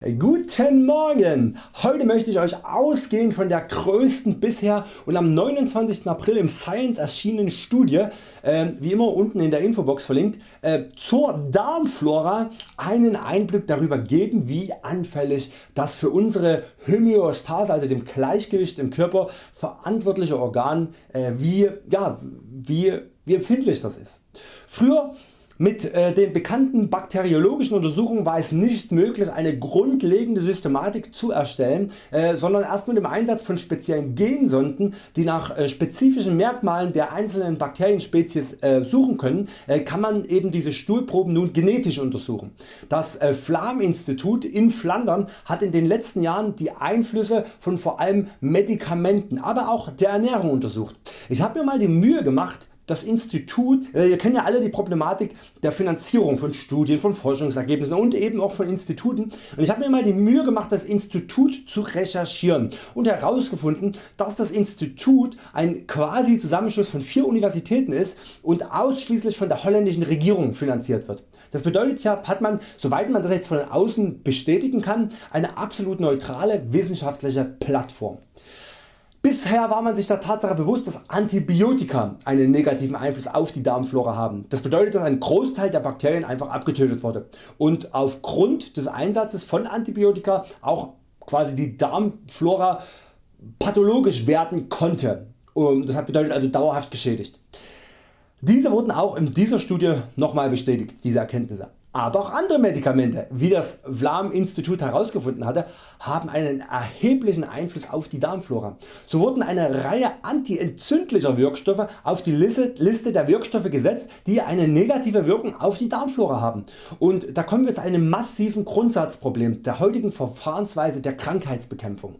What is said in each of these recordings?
Guten Morgen! Heute möchte ich Euch ausgehend von der größten bisher und am 29. April im Science erschienenen Studie, äh, wie immer unten in der Infobox verlinkt, äh, zur Darmflora einen Einblick darüber geben wie anfällig das für unsere Homöostase, also dem Gleichgewicht im Körper verantwortliche Organ, äh, wie, ja, wie, wie empfindlich das ist. Früher mit äh, den bekannten bakteriologischen Untersuchungen war es nicht möglich eine grundlegende Systematik zu erstellen, äh, sondern erst mit dem Einsatz von speziellen Gensonden die nach äh, spezifischen Merkmalen der einzelnen Bakterienspezies suchen können, kann man eben diese Stuhlproben nun genetisch untersuchen. Das Flam Institut in Flandern hat in den letzten Jahren die Einflüsse von vor allem Medikamenten, aber auch der Ernährung untersucht. Ich habe mir mal die Mühe gemacht das Institut, äh, ihr kennt ja alle die Problematik der Finanzierung von Studien, von Forschungsergebnissen und eben auch von Instituten und ich habe mir mal die Mühe gemacht das Institut zu recherchieren und herausgefunden dass das Institut ein quasi Zusammenschluss von vier Universitäten ist und ausschließlich von der holländischen Regierung finanziert wird. Das bedeutet ja hat man soweit man das jetzt von außen bestätigen kann eine absolut neutrale wissenschaftliche Plattform. Bisher war man sich der Tatsache bewusst dass Antibiotika einen negativen Einfluss auf die Darmflora haben. Das bedeutet dass ein Großteil der Bakterien einfach abgetötet wurde und aufgrund des Einsatzes von Antibiotika auch quasi die Darmflora pathologisch werden konnte. Das bedeutet also dauerhaft geschädigt. Diese wurden auch in dieser Studie nochmal bestätigt, diese Erkenntnisse. Aber auch andere Medikamente, wie das Vlam Institut herausgefunden hatte, haben einen erheblichen Einfluss auf die Darmflora. So wurden eine Reihe antientzündlicher Wirkstoffe auf die Liste der Wirkstoffe gesetzt, die eine negative Wirkung auf die Darmflora haben. Und da kommen wir zu einem massiven Grundsatzproblem der heutigen Verfahrensweise der Krankheitsbekämpfung.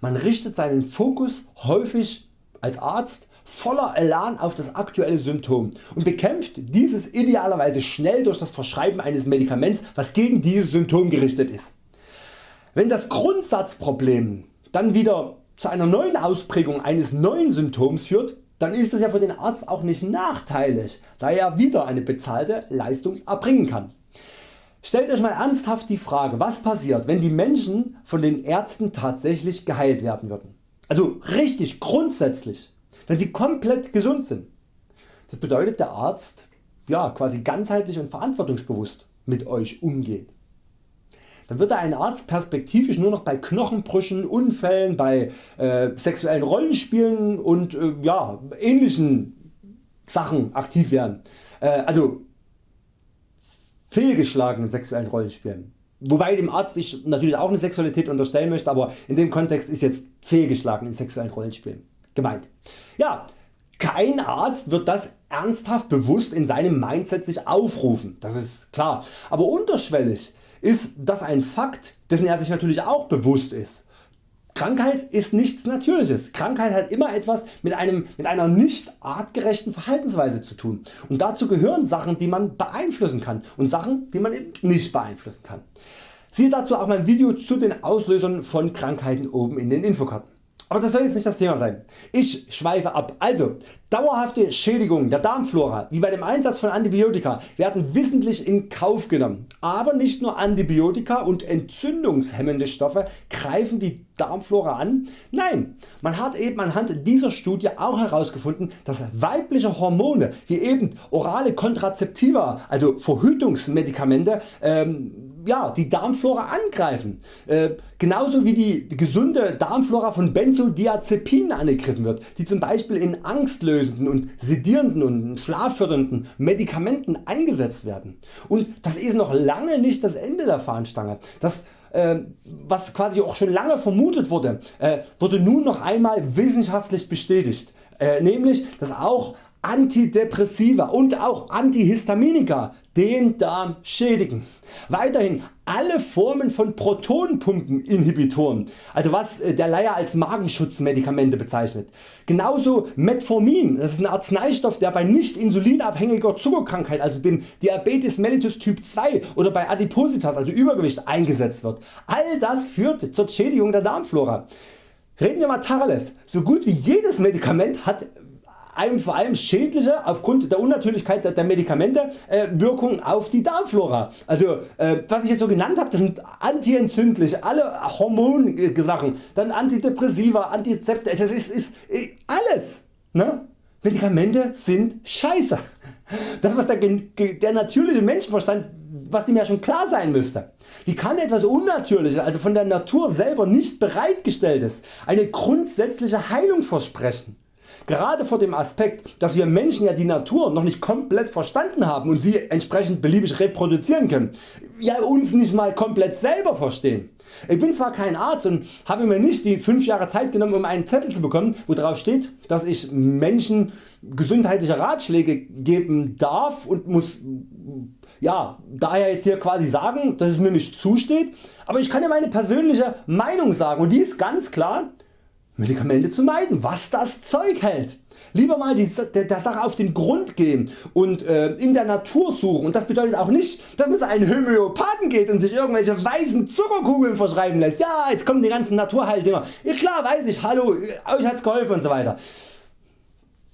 Man richtet seinen Fokus häufig als Arzt voller Elan auf das aktuelle Symptom und bekämpft dieses idealerweise schnell durch das Verschreiben eines Medikaments was gegen dieses Symptom gerichtet ist. Wenn das Grundsatzproblem dann wieder zu einer neuen Ausprägung eines neuen Symptoms führt, dann ist es ja für den Arzt auch nicht nachteilig, da er wieder eine bezahlte Leistung erbringen kann. Stellt Euch mal ernsthaft die Frage was passiert wenn die Menschen von den Ärzten tatsächlich geheilt werden würden. Also richtig grundsätzlich wenn sie komplett gesund sind. Das bedeutet der Arzt ja, quasi ganzheitlich und verantwortungsbewusst mit Euch umgeht. Dann wird ein Arzt perspektivisch nur noch bei Knochenbrüchen, Unfällen, bei äh, sexuellen Rollenspielen und äh, ja, ähnlichen Sachen aktiv werden. Äh, also fehlgeschlagenen sexuellen Rollenspielen. Wobei dem Arzt ich natürlich auch eine Sexualität unterstellen möchte, aber in dem Kontext ist jetzt fehlgeschlagen in sexuellen Rollenspielen gemeint. Ja, kein Arzt wird das ernsthaft bewusst in seinem Mindset sich aufrufen, das ist klar, aber unterschwellig ist das ein Fakt dessen er sich natürlich auch bewusst ist. Krankheit ist nichts Natürliches. Krankheit hat immer etwas mit, einem, mit einer nicht artgerechten Verhaltensweise zu tun und dazu gehören Sachen die man beeinflussen kann und Sachen die man nicht beeinflussen kann. Siehe dazu auch mein Video zu den Auslösern von Krankheiten oben in den Infokarten. Aber das soll jetzt nicht das Thema sein. Ich schweife ab. Also dauerhafte Schädigungen der Darmflora wie bei dem Einsatz von Antibiotika werden wissentlich in Kauf genommen. Aber nicht nur Antibiotika und entzündungshemmende Stoffe greifen die Darmflora an. Nein, man hat eben anhand dieser Studie auch herausgefunden, dass weibliche Hormone wie eben orale Kontrazeptiva, also Verhütungsmedikamente, ähm, ja, die Darmflora angreifen. Äh, genauso wie die gesunde Darmflora von Benzodiazepinen angegriffen wird, die zum Beispiel in angstlösenden und sedierenden und schlaffördernden Medikamenten eingesetzt werden. Und das ist noch lange nicht das Ende der Fahnenstange. Das äh, was quasi auch schon lange vermutet wurde, äh, wurde nun noch einmal wissenschaftlich bestätigt, äh, nämlich dass auch Antidepressiva und auch Antihistaminika den Darm schädigen. Weiterhin alle Formen von Protonpumpeninhibitoren, also was äh, der Laie als Magenschutzmedikamente bezeichnet. Genauso Metformin, das ist ein Arzneistoff der bei nicht insulinabhängiger Zuckerkrankheit, also dem Diabetes mellitus Typ 2 oder bei Adipositas, also Übergewicht eingesetzt wird. All das führt zur Schädigung der Darmflora. Reden wir mal Tacheles, so gut wie jedes Medikament hat einem vor allem schädliche aufgrund der Unnatürlichkeit der, Medikamente äh, Wirkung auf die Darmflora. Also äh, was ich jetzt so genannt habe, das sind antientzündliche, alle Hormonsachen, dann Antidepressiva, Antizepte, das ist, ist, ist alles. Ne? Medikamente sind scheiße. Das was der, der natürliche Menschenverstand, was dem ja schon klar sein müsste. Wie kann etwas Unnatürliches, also von der Natur selber nicht bereitgestelltes, eine grundsätzliche Heilung versprechen? Gerade vor dem Aspekt, dass wir Menschen ja die Natur noch nicht komplett verstanden haben und sie entsprechend beliebig reproduzieren können, ja uns nicht mal komplett selber verstehen. Ich bin zwar kein Arzt und habe mir nicht die 5 Jahre Zeit genommen um einen Zettel zu bekommen wo drauf steht dass ich Menschen gesundheitliche Ratschläge geben darf und muss ja, daher jetzt hier quasi sagen dass es mir nicht zusteht, aber ich kann ja meine persönliche Meinung sagen und die ist ganz klar Medikamente zu meiden, was das Zeug hält. Lieber mal die, der, der, Sache auf den Grund gehen und äh, in der Natur suchen und das bedeutet auch nicht dass man zu einem Homöopathen geht und sich irgendwelche weißen Zuckerkugeln verschreiben lässt. Ja jetzt kommen die ganzen Naturheildinger. Ja klar weiß ich, hallo euch hat's geholfen und so weiter.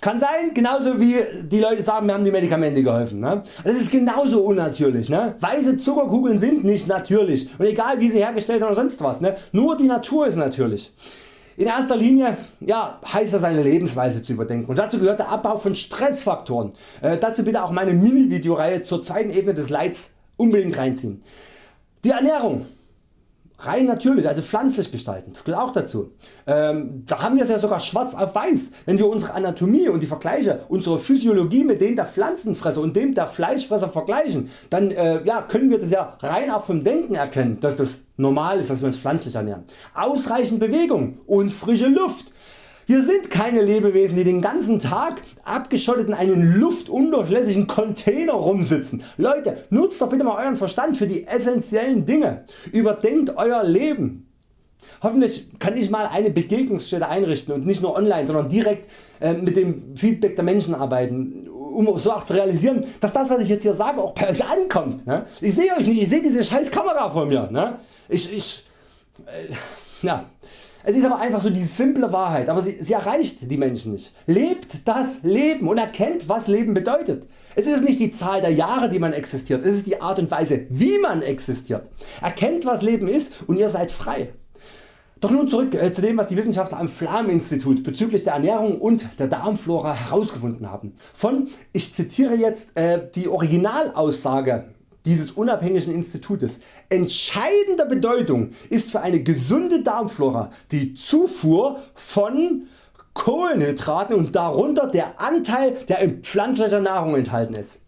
Kann sein, genauso wie die Leute sagen, wir haben die Medikamente geholfen. Ne? Das ist genauso unnatürlich. Ne? Weiße Zuckerkugeln sind nicht natürlich und egal wie sie hergestellt sind oder sonst was. Ne? Nur die Natur ist natürlich. In erster Linie ja, heißt das seine Lebensweise zu überdenken und dazu gehört der Abbau von Stressfaktoren. Äh, dazu bitte auch meine Mini Videoreihe zur zweiten Ebene des Leids unbedingt reinziehen. Die Ernährung rein natürlich, also pflanzlich gestalten, das gehört auch dazu. Ähm, da haben wir es ja sogar schwarz auf weiß, wenn wir unsere Anatomie und die Vergleiche, unsere Physiologie mit denen der Pflanzenfresser und dem der Fleischfresser vergleichen, dann äh, ja, können wir das ja rein auch vom Denken erkennen, dass das normal ist, dass wir uns pflanzlich ernähren. Ausreichend Bewegung und frische Luft hier sind keine Lebewesen die den ganzen Tag abgeschottet in einem luftundurchlässigen Container rumsitzen. Leute nutzt doch bitte mal Euren Verstand für die essentiellen Dinge. Überdenkt Euer Leben. Hoffentlich kann ich mal eine Begegnungsstätte einrichten und nicht nur online, sondern direkt äh, mit dem Feedback der Menschen arbeiten, um so auch zu realisieren, dass das was ich jetzt hier sage auch bei Euch ankommt. Ne? Ich sehe Euch nicht, ich sehe diese scheiß Kamera vor mir. Ne? Ich, ich, äh, ja. Es ist aber einfach so die simple Wahrheit, aber sie, sie erreicht die Menschen nicht. Lebt das Leben und erkennt was Leben bedeutet. Es ist nicht die Zahl der Jahre die man existiert, es ist die Art und Weise wie man existiert. Erkennt was Leben ist und ihr seid frei. Doch nun zurück äh, zu dem was die Wissenschaftler am Flam Institut bezüglich der Ernährung und der Darmflora herausgefunden haben. Von, ich zitiere jetzt äh, die Originalaussage dieses unabhängigen Institutes. Entscheidender Bedeutung ist für eine gesunde Darmflora die Zufuhr von Kohlenhydraten und darunter der Anteil der in pflanzlicher Nahrung enthalten ist.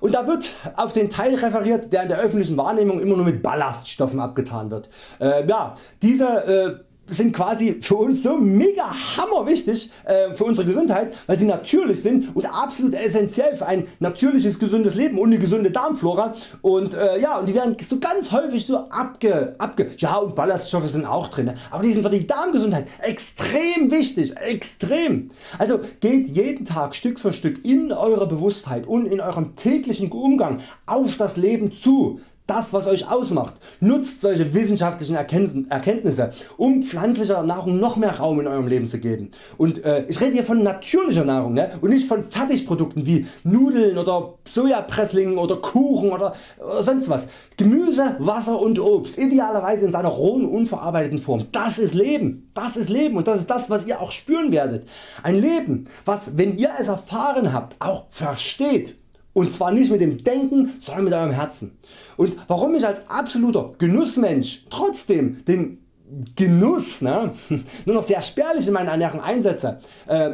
Und da wird auf den Teil referiert der in der öffentlichen Wahrnehmung immer nur mit Ballaststoffen abgetan wird. Äh, ja, diese äh, sind quasi für uns so mega hammer wichtig äh, für unsere Gesundheit, weil sie natürlich sind und absolut essentiell für ein natürliches gesundes Leben und eine gesunde Darmflora. Und äh, ja und die werden so ganz häufig so abge, abge ja und Ballaststoffe sind auch drin, aber die sind für die Darmgesundheit extrem wichtig, extrem. Also geht jeden Tag Stück für Stück in eure Bewusstheit und in eurem täglichen Umgang auf das Leben zu das was Euch ausmacht. Nutzt solche wissenschaftlichen Erkenntnisse um pflanzlicher Nahrung noch mehr Raum in Eurem Leben zu geben. Und äh, ich rede hier von natürlicher Nahrung ne? und nicht von Fertigprodukten wie Nudeln oder Sojapresslingen oder Kuchen oder, oder sonst was. Gemüse, Wasser und Obst idealerweise in seiner rohen unverarbeiteten Form. Das ist Leben. Das ist Leben und das ist das was ihr auch spüren werdet. Ein Leben was wenn ihr es erfahren habt auch versteht und zwar nicht mit dem Denken, sondern mit eurem Herzen. Und warum ich als absoluter Genussmensch trotzdem den Genuss ne, nur noch sehr spärlich in meiner Ernährung einsetze, äh,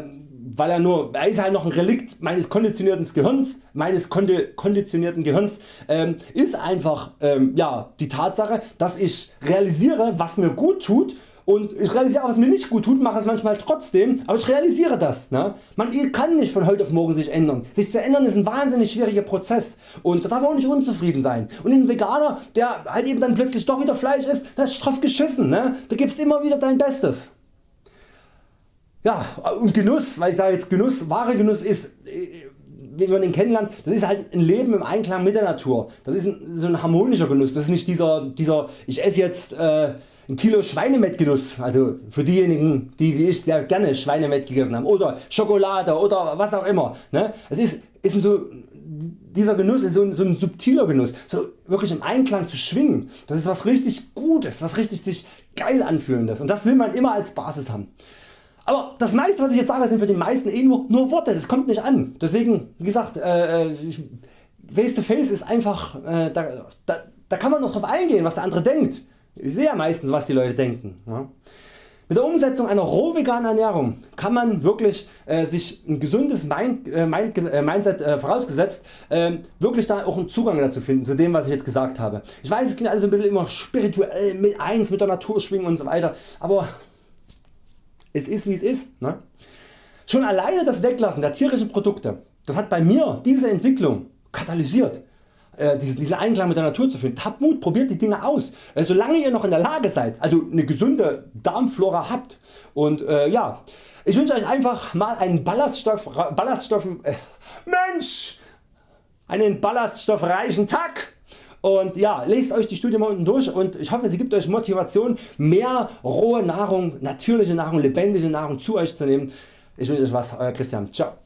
weil er nur, er ist halt noch ein Relikt meines konditionierten Gehirns, meines konditionierten Gehirns, ähm, ist einfach ähm, ja, die Tatsache, dass ich realisiere, was mir gut tut und ich realisiere was mir nicht gut tut, mache es manchmal trotzdem, aber ich realisiere das. Ne? Man kann nicht von heute auf morgen sich ändern. Sich zu ändern ist ein wahnsinnig schwieriger Prozess und da darf man auch nicht unzufrieden sein. Und ein Veganer der halt eben dann plötzlich doch wieder Fleisch isst, das ist straff geschissen. Ne? Du gibst immer wieder dein Bestes. Ja und Genuss, weil ich sage jetzt Genuss, wahre Genuss ist wie man den kennenlernt, das ist halt ein Leben im Einklang mit der Natur. Das ist ein, so ein harmonischer Genuss. Das ist nicht dieser, dieser ich esse jetzt äh, ein Kilo Schweinemettgenuss, also für diejenigen die wie ich sehr gerne Schweinemett gegessen haben oder Schokolade oder was auch immer. Ne? Es ist, ist so, dieser Genuss ist so ein, so ein subtiler Genuss, so wirklich im Einklang zu schwingen. Das ist was richtig Gutes, was richtig sich geil anfühlendes und das will man immer als Basis haben. Aber das meiste was ich jetzt sage sind für die meisten eh nur, nur Worte, das kommt nicht an. Deswegen wie gesagt äh, äh Face to Face ist einfach, äh, da, da, da kann man noch drauf eingehen was der andere denkt. Ich sehe ja meistens was die Leute denken. Ja. Mit der Umsetzung einer roh veganen Ernährung kann man wirklich äh, sich ein gesundes Mind, äh, Mind, äh, Mindset äh, vorausgesetzt ähm, wirklich da auch einen Zugang dazu finden zu dem was ich jetzt gesagt habe. Ich weiß es klingt alles ein bisschen immer spirituell mit eins mit der Natur schwingen und so weiter, aber es ist wie es ist. Ne? Schon alleine das Weglassen der tierischen Produkte das hat bei mir diese Entwicklung katalysiert äh, diesen Einklang mit der Natur zu finden. Habt Mut, probiert die Dinge aus. Äh, solange ihr noch in der Lage seid, also eine gesunde Darmflora habt und äh, ja, ich wünsche Euch einfach mal einen Ballaststoff, Ballaststoff äh, Mensch, einen ballaststoffreichen Tag und ja, lest Euch die Studie mal unten durch und ich hoffe sie gibt Euch Motivation mehr rohe Nahrung, natürliche Nahrung, lebendige Nahrung zu Euch zu nehmen. Ich wünsche Euch was, Euer Christian. Ciao.